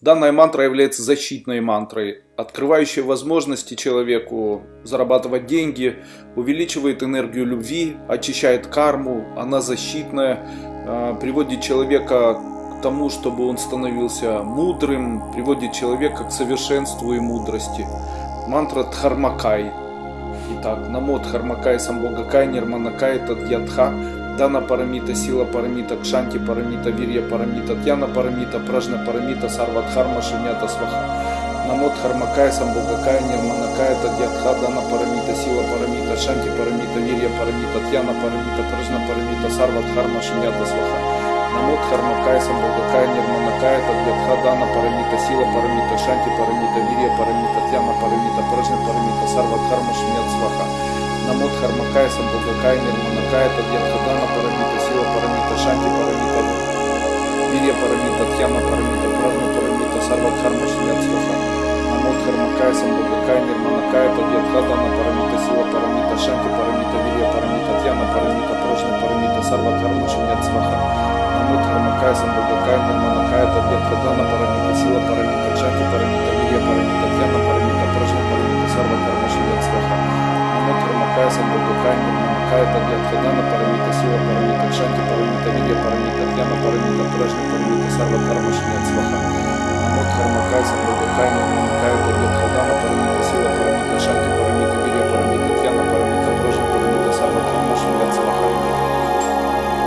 Данная мантра является защитной мантрой, открывающей возможности человеку зарабатывать деньги, увеличивает энергию любви, очищает карму, она защитная, а, приводит человека к тому, чтобы он становился мудрым, приводит человека к совершенству и мудрости. Мантра Дхармакай. Итак, Намо Дхармакай Самбогакай Нирманакай Тадьядха Дана Парамита, Сила Парамита, Кшанти Парамита, Вирья Парамита, Тьяна Парамита, Пражна Парамита, Сарвадхарма, Шинята Сваха. Намот Хармакая, Самбогакая, Нирманакая, Тадьятха, Дана Парамита, Сила Парамита, Шанти Парамита, Вирья Парамита, Тьяна Парамита, Пражна Парамита, Сарвадхарма, Шинята Сваха. Намот Хармакая, Самбогакая, Нирманакая, Тадьятха, Дана Парамита, Сила Парамита, Шанти Парамита, Вирья Парамита, Тьяна Парамита, Пражна Парамита, Сарвадхарма, Шинята Сваха. Намот Хармакая, Самбогакая, Нирманакая, Тадьятхадана, Парамита, Сила Парамита, Шанти Парамита, Вирья Парамита, Тьяна Парамита, Пражна Парамита, Сарвадхарма, Шинят Сваха. Намот Хармакая, Самбогакая, Нирманакая, Тадьятхадана, Парамита, Сила Парамита, Шанти Парамита, Вирья Парамита, Тьяна Парамита, Пражна Парамита, Сарвадхарма, Шинят Сваха. Намот Хармакая, Самбогакая, Нирманакая, Тадьятхадана, Парамита, Сила Парамита, Шанти Парамита, Вирья Парамита, Тьяна Парамита, Намот Хармакая, Самбогакая, Нирманакая, Тадьятхадана, Парамита, Сила Парамита, Шанти Парамита, Вирья Парамита, Тьяна Парамита, Пражна Парамита, Сарвадхарма, Шинят Сваха. Намот Хармакая, Самбогакая, Нирманакая, Тадьятхадана, Парамита, Сила Парамита, Шанти Парамита, Вирья Парамита, Тьяна Парамита, Пражна Парамита, Сарвадхарма, Шинят Сваха.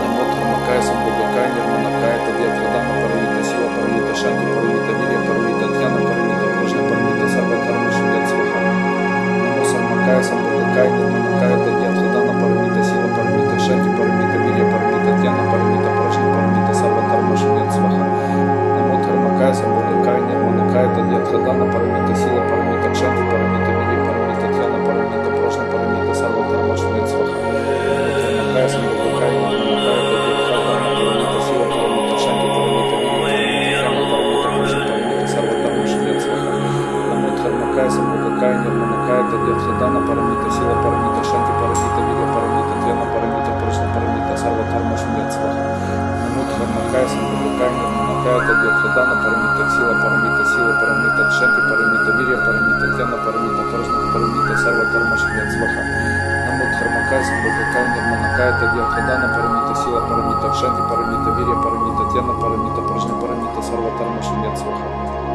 Намот Хармакая, Самбогакая, Нирманакая, Тадьятхадана, Парамита, Сила Парамита, Шанти Парамита, Вирья Парамита, Тьяна Парамита, Пражна Парамита, Сарвадхарма, Шинят Сваха. Намо Сармакая, Самбогакая, Нирманакая, Сваха. Намо Хармакая, Самбогакая, Нирманакая, Тадьятхадана, Парамита, Сила Парамита, Шанти Парамита, Вирья Парамита, Тьяна Парамита, Пражна Парамита, Сарвадхарма, Шинят Сваха. Хармакая, Самбогакая, Нирманакая, Тадьятхадана, Парамита, Сила Парамита, Шанти Парамита, Вирья Парамита, Парамита, Пражна Парамита, Сарвадхарма, Шинят Сваха. Намот Хармакая, Самбогакая, Нирманакая, Тадьятхадана, Парамита, Сила Парамита, Шанти Парамита, Тьяна Парамита, Нирманакая, Тадьятхадана, Парамита, Сила Парамита, Сила Парамита, Шанти Парамита, Вирья Парамита, Тьяна Парамита, Пражна Парамита, Сарвадхарма, Шинят Сваха. Намот Хармакая, Самбогакая, Нирманакая, Тадьятхадана, Парамита, Сила Парамита, Шанти Парамита, Вирья Парамита, Тьяна Парамита, Пражна Парамита, Сарвадхарма, Шинят Сваха.